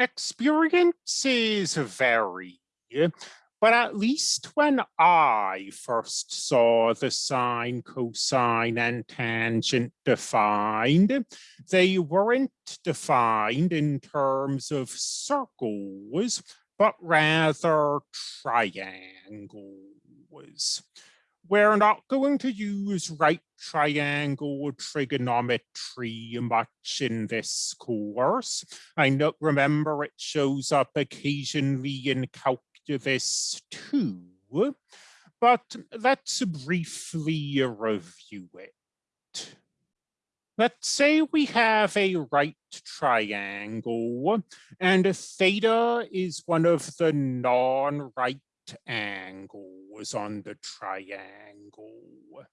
Experiences vary, but at least when I first saw the sine, cosine, and tangent defined, they weren't defined in terms of circles, but rather triangles. We're not going to use right triangle trigonometry much in this course. I know, remember it shows up occasionally in calculus too, but let's briefly review it. Let's say we have a right triangle and theta is one of the non-right angles on the triangle.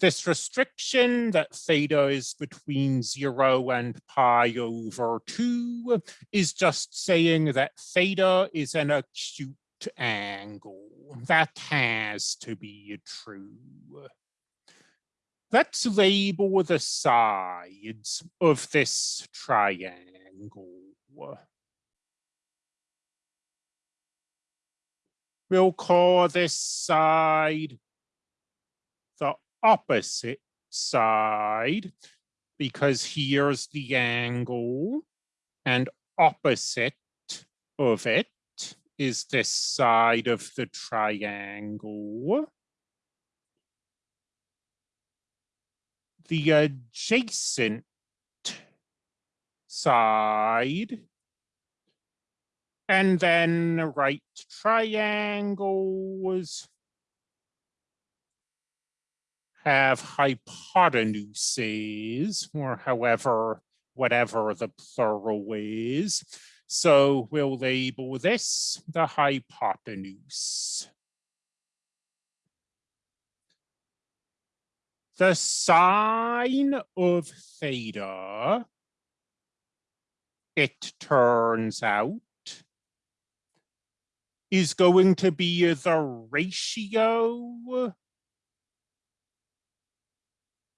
This restriction that theta is between zero and pi over two is just saying that theta is an acute angle. That has to be true. Let's label the sides of this triangle. We'll call this side the opposite side because here's the angle and opposite of it is this side of the triangle. The adjacent side and then right triangles have hypotenuses, or however, whatever the plural is. So we'll label this the hypotenuse. The sine of theta, it turns out, is going to be the ratio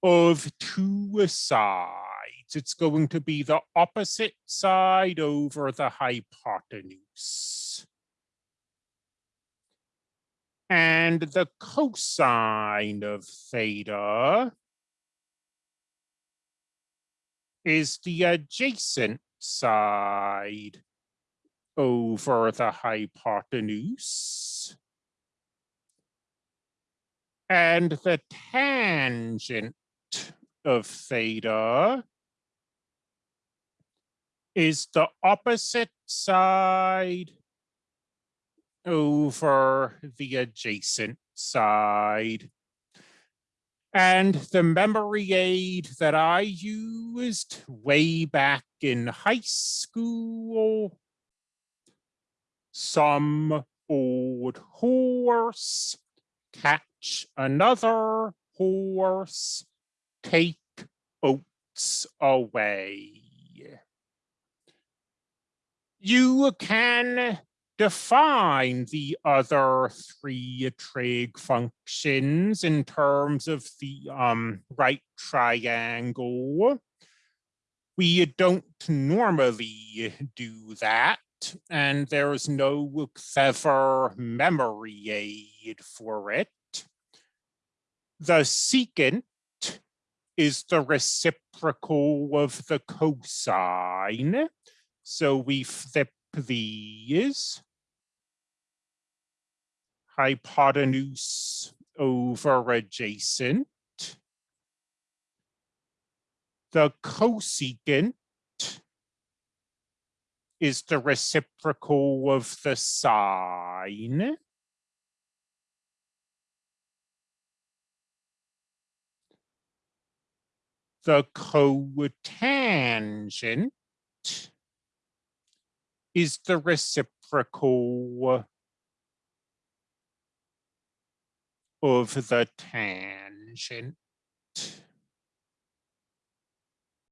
of two sides. It's going to be the opposite side over the hypotenuse. And the cosine of theta is the adjacent side over the hypotenuse. And the tangent of theta is the opposite side over the adjacent side. And the memory aid that I used way back in high school some old horse, catch another horse, take oats away. You can define the other three trig functions in terms of the um, right triangle. We don't normally do that and there's no clever memory aid for it. The secant is the reciprocal of the cosine. So we flip these. Hypotenuse over adjacent. The cosecant is the reciprocal of the sine. The cotangent is the reciprocal of the tangent.